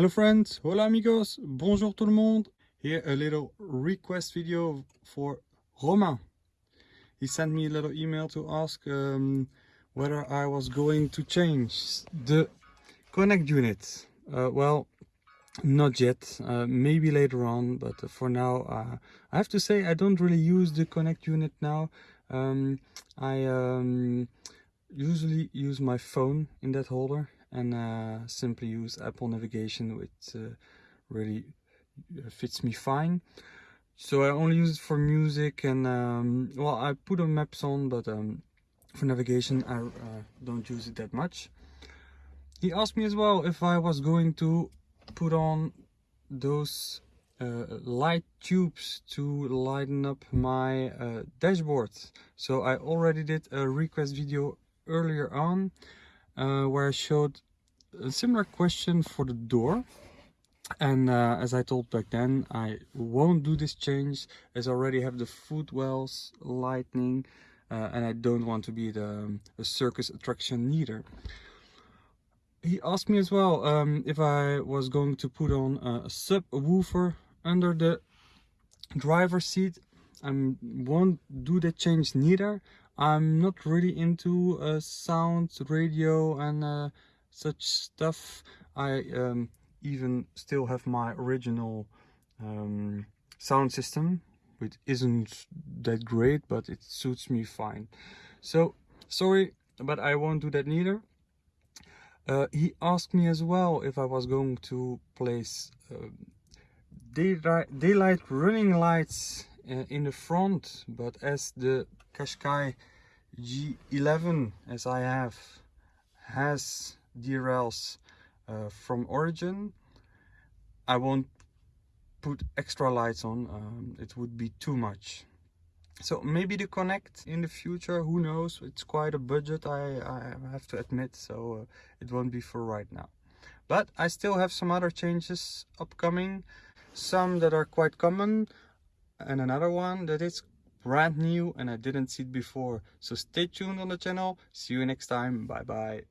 Hello friends, hola amigos, bonjour tout le monde. Here a little request video for Romain. He sent me a little email to ask um, whether I was going to change the Connect unit. Uh, well, not yet, uh, maybe later on, but for now uh, I have to say I don't really use the Connect unit now. Um, I um, usually use my phone in that holder and uh, simply use Apple navigation which uh, really uh, fits me fine. So I only use it for music and um, well I put on maps on but um, for navigation I uh, don't use it that much. He asked me as well if I was going to put on those uh, light tubes to lighten up my uh, dashboard. So I already did a request video earlier on uh, where I showed a similar question for the door. And uh, as I told back then I won't do this change as I already have the footwells lightning uh, and I don't want to be the um, a circus attraction neither. He asked me as well um, if I was going to put on a subwoofer under the driver's seat. I won't do that change neither. I'm not really into uh, sound, radio and uh, such stuff. I um, even still have my original um, sound system, which isn't that great, but it suits me fine. So, sorry, but I won't do that neither. Uh, he asked me as well if I was going to place uh, daylight, running lights uh, in the front, but as the Qashqai J11 as I have has DRLs uh, from origin I won't put extra lights on um, it would be too much so maybe the connect in the future who knows it's quite a budget I, I have to admit so uh, it won't be for right now but I still have some other changes upcoming some that are quite common and another one that is brand new and I didn't see it before. So stay tuned on the channel. See you next time. Bye bye.